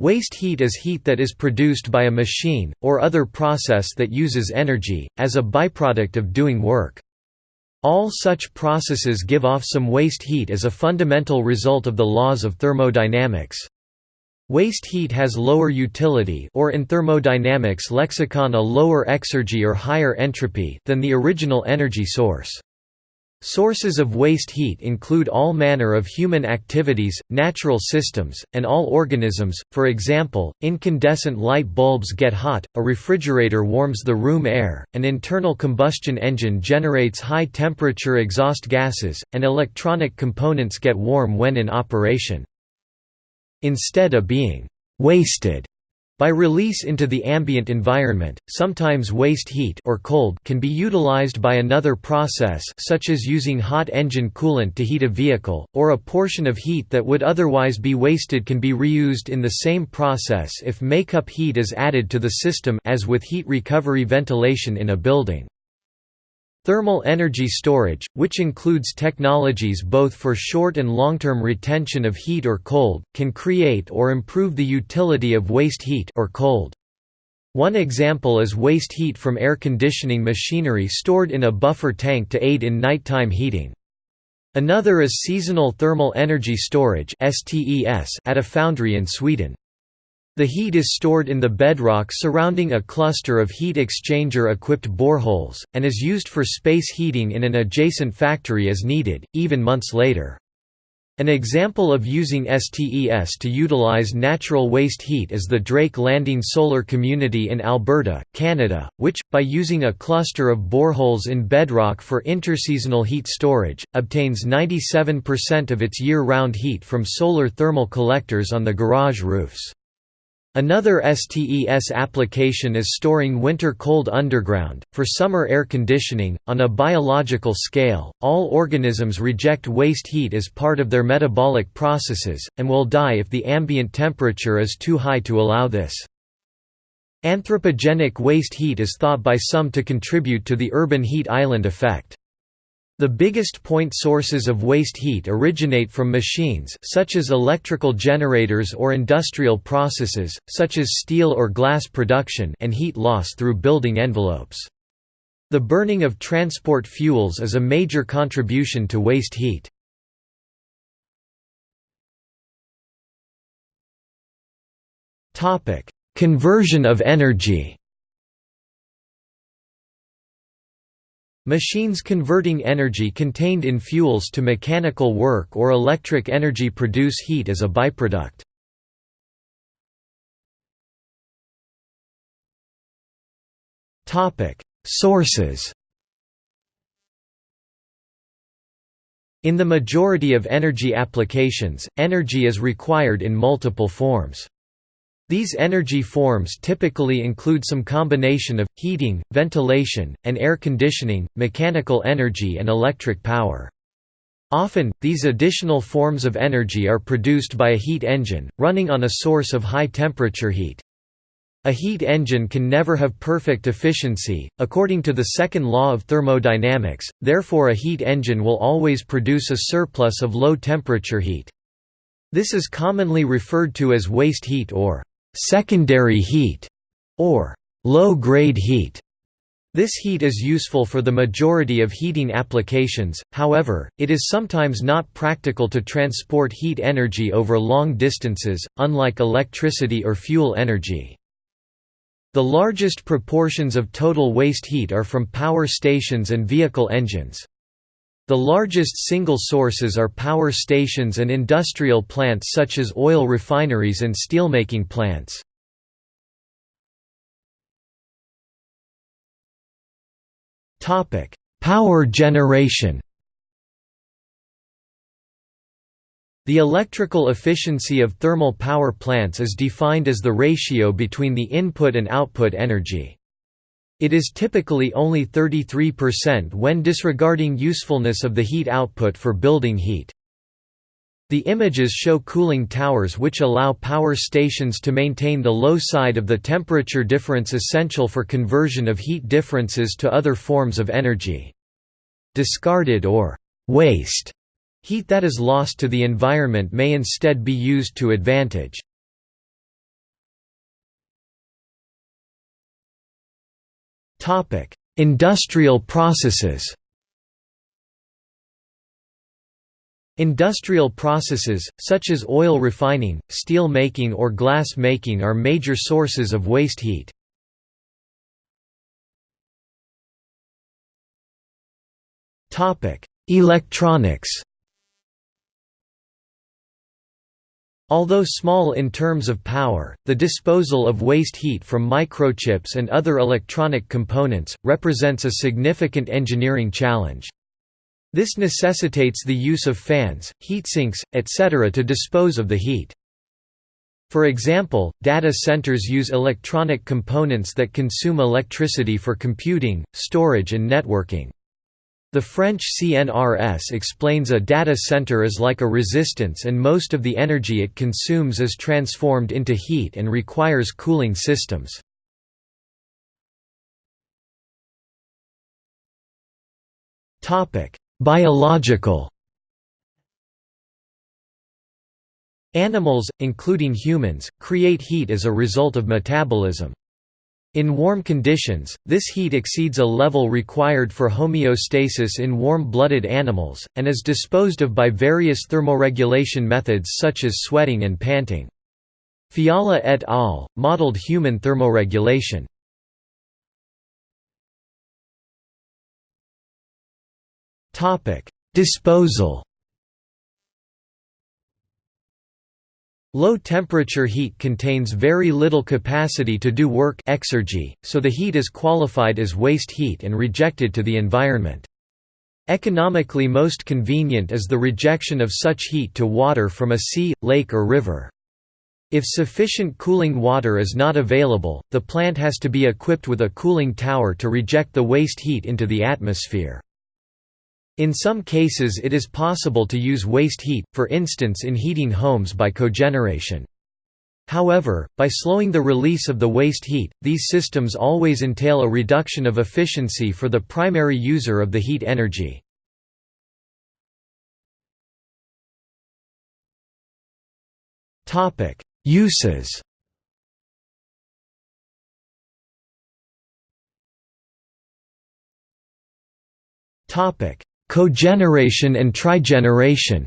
Waste heat is heat that is produced by a machine, or other process that uses energy, as a byproduct of doing work. All such processes give off some waste heat as a fundamental result of the laws of thermodynamics. Waste heat has lower utility or in thermodynamics lexicon a lower exergy or higher entropy than the original energy source. Sources of waste heat include all manner of human activities, natural systems, and all organisms, for example, incandescent light bulbs get hot, a refrigerator warms the room air, an internal combustion engine generates high-temperature exhaust gases, and electronic components get warm when in operation. Instead of being «wasted» By release into the ambient environment, sometimes waste heat or cold can be utilized by another process such as using hot engine coolant to heat a vehicle, or a portion of heat that would otherwise be wasted can be reused in the same process if makeup heat is added to the system as with heat recovery ventilation in a building. Thermal energy storage, which includes technologies both for short and long-term retention of heat or cold, can create or improve the utility of waste heat or cold. One example is waste heat from air conditioning machinery stored in a buffer tank to aid in nighttime heating. Another is seasonal thermal energy storage at a foundry in Sweden. The heat is stored in the bedrock surrounding a cluster of heat exchanger-equipped boreholes, and is used for space heating in an adjacent factory as needed, even months later. An example of using STES to utilize natural waste heat is the Drake Landing Solar Community in Alberta, Canada, which, by using a cluster of boreholes in bedrock for interseasonal heat storage, obtains 97% of its year-round heat from solar thermal collectors on the garage roofs. Another STES application is storing winter cold underground, for summer air conditioning. On a biological scale, all organisms reject waste heat as part of their metabolic processes, and will die if the ambient temperature is too high to allow this. Anthropogenic waste heat is thought by some to contribute to the urban heat island effect. The biggest point sources of waste heat originate from machines such as electrical generators or industrial processes, such as steel or glass production and heat loss through building envelopes. The burning of transport fuels is a major contribution to waste heat. Conversion of energy Machines converting energy contained in fuels to mechanical work or electric energy produce heat as a byproduct. Sources In the majority of energy applications, energy is required in multiple forms. These energy forms typically include some combination of, heating, ventilation, and air conditioning, mechanical energy and electric power. Often, these additional forms of energy are produced by a heat engine, running on a source of high-temperature heat. A heat engine can never have perfect efficiency, according to the second law of thermodynamics, therefore a heat engine will always produce a surplus of low-temperature heat. This is commonly referred to as waste heat or secondary heat, or low-grade heat. This heat is useful for the majority of heating applications, however, it is sometimes not practical to transport heat energy over long distances, unlike electricity or fuel energy. The largest proportions of total waste heat are from power stations and vehicle engines. The largest single sources are power stations and industrial plants such as oil refineries and steelmaking plants. Power generation The electrical efficiency of thermal power plants is defined as the ratio between the input and output energy. It is typically only 33% when disregarding usefulness of the heat output for building heat. The images show cooling towers which allow power stations to maintain the low side of the temperature difference essential for conversion of heat differences to other forms of energy. Discarded or waste heat that is lost to the environment may instead be used to advantage. Industrial processes Industrial processes, such as oil refining, steel making or glass making are major sources of waste heat. Electronics Although small in terms of power, the disposal of waste heat from microchips and other electronic components, represents a significant engineering challenge. This necessitates the use of fans, heatsinks, etc. to dispose of the heat. For example, data centers use electronic components that consume electricity for computing, storage and networking. The French CNRS explains a data center is like a resistance and most of the energy it consumes is transformed into heat and requires cooling systems. Biological Animals, including humans, create heat as a result of metabolism. In warm conditions, this heat exceeds a level required for homeostasis in warm-blooded animals, and is disposed of by various thermoregulation methods such as sweating and panting. Fiala et al. modeled human thermoregulation. Disposal Low-temperature heat contains very little capacity to do work exergy, so the heat is qualified as waste heat and rejected to the environment. Economically most convenient is the rejection of such heat to water from a sea, lake or river. If sufficient cooling water is not available, the plant has to be equipped with a cooling tower to reject the waste heat into the atmosphere. In some cases it is possible to use waste heat, for instance in heating homes by cogeneration. However, by slowing the release of the waste heat, these systems always entail a reduction of efficiency for the primary user of the heat energy. Uses Topic: Cogeneration and trigeneration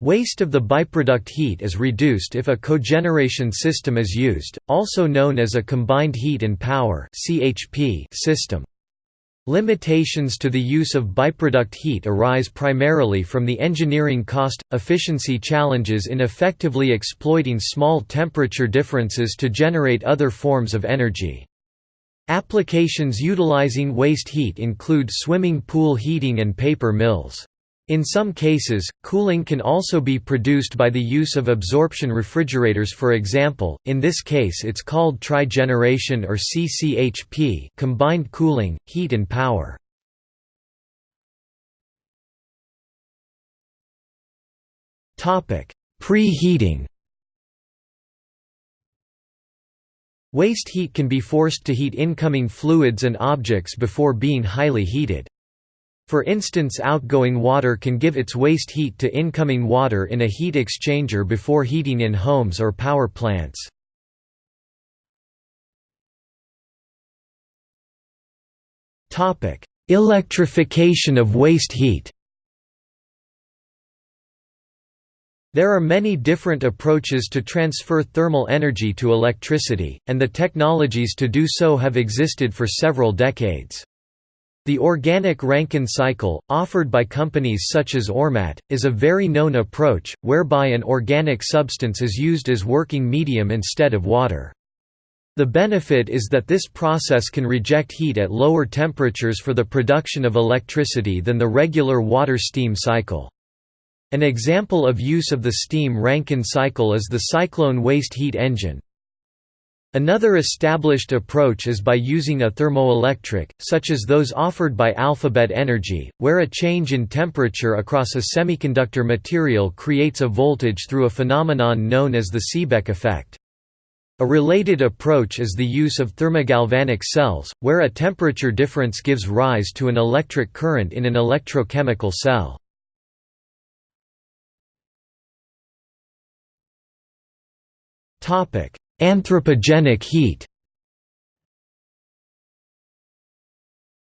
Waste of the byproduct heat is reduced if a cogeneration system is used, also known as a combined heat and power system. Limitations to the use of byproduct heat arise primarily from the engineering cost, efficiency challenges in effectively exploiting small temperature differences to generate other forms of energy. Applications utilizing waste heat include swimming pool heating and paper mills. In some cases, cooling can also be produced by the use of absorption refrigerators for example, in this case it's called trigeneration or CCHP combined cooling, heat and power. Preheating Waste heat can be forced to heat incoming fluids and objects before being highly heated. For instance outgoing water can give its waste heat to incoming water in a heat exchanger before heating in homes or power plants. Electrification of waste heat There are many different approaches to transfer thermal energy to electricity, and the technologies to do so have existed for several decades. The organic Rankine cycle, offered by companies such as Ormat, is a very known approach, whereby an organic substance is used as working medium instead of water. The benefit is that this process can reject heat at lower temperatures for the production of electricity than the regular water-steam cycle. An example of use of the steam Rankine cycle is the cyclone waste heat engine. Another established approach is by using a thermoelectric, such as those offered by Alphabet Energy, where a change in temperature across a semiconductor material creates a voltage through a phenomenon known as the Seebeck effect. A related approach is the use of thermogalvanic cells, where a temperature difference gives rise to an electric current in an electrochemical cell. Anthropogenic heat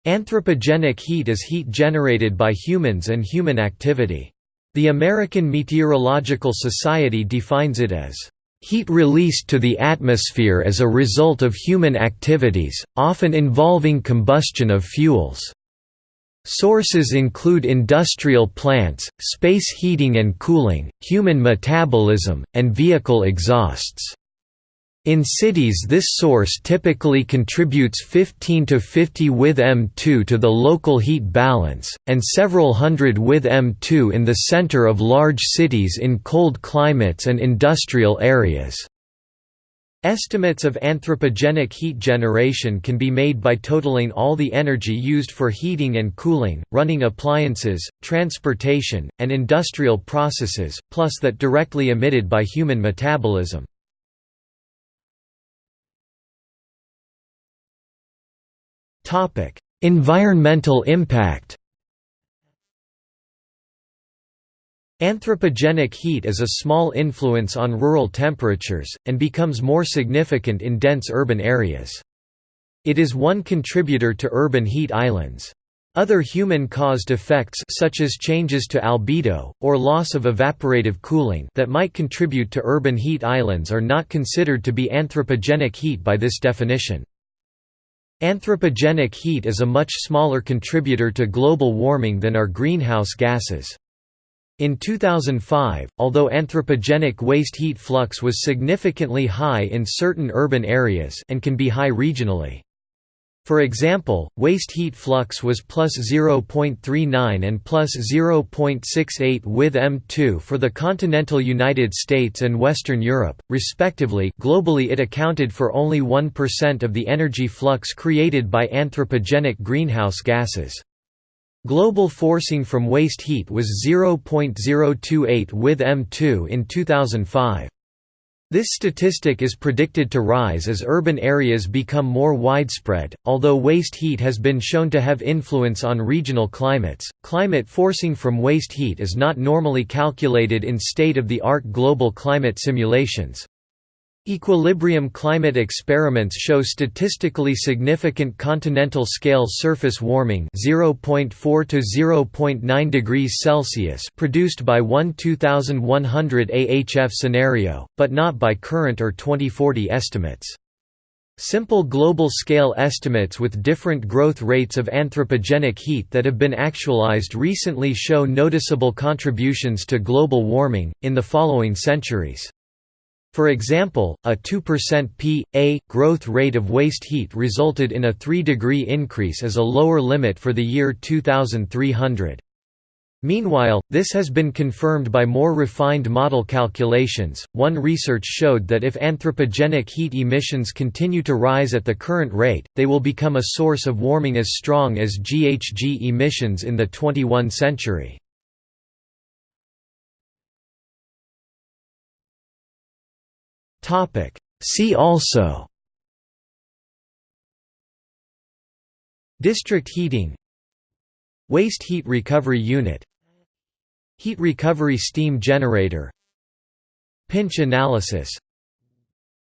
Anthropogenic heat is heat generated by humans and human activity. The American Meteorological Society defines it as heat released to the atmosphere as a result of human activities, often involving combustion of fuels. Sources include industrial plants, space heating and cooling, human metabolism, and vehicle exhausts. In cities this source typically contributes 15 to 50 with M2 to the local heat balance, and several hundred with M2 in the center of large cities in cold climates and industrial areas. Estimates of anthropogenic heat generation can be made by totaling all the energy used for heating and cooling, running appliances, transportation, and industrial processes, plus that directly emitted by human metabolism. environmental impact Anthropogenic heat is a small influence on rural temperatures, and becomes more significant in dense urban areas. It is one contributor to urban heat islands. Other human-caused effects such as changes to albedo, or loss of evaporative cooling that might contribute to urban heat islands are not considered to be anthropogenic heat by this definition. Anthropogenic heat is a much smaller contributor to global warming than are greenhouse gases. In 2005, although anthropogenic waste heat flux was significantly high in certain urban areas and can be high regionally. For example, waste heat flux was plus 0.39 and plus 0.68 with M2 for the continental United States and Western Europe, respectively globally it accounted for only 1% of the energy flux created by anthropogenic greenhouse gases. Global forcing from waste heat was 0.028 with M2 in 2005. This statistic is predicted to rise as urban areas become more widespread. Although waste heat has been shown to have influence on regional climates, climate forcing from waste heat is not normally calculated in state of the art global climate simulations. Equilibrium climate experiments show statistically significant continental scale surface warming 0.4 to 0.9 degrees Celsius produced by one 2100 AHF scenario, but not by current or 2040 estimates. Simple global scale estimates with different growth rates of anthropogenic heat that have been actualized recently show noticeable contributions to global warming, in the following centuries. For example, a 2% p.a. growth rate of waste heat resulted in a 3 degree increase as a lower limit for the year 2300. Meanwhile, this has been confirmed by more refined model calculations. One research showed that if anthropogenic heat emissions continue to rise at the current rate, they will become a source of warming as strong as GHG emissions in the 21 century. See also. District heating. Waste heat recovery unit. Heat recovery steam generator. Pinch analysis.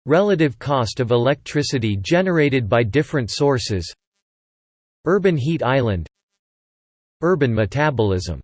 Relative cost of electricity generated by different sources. Urban heat island. Urban metabolism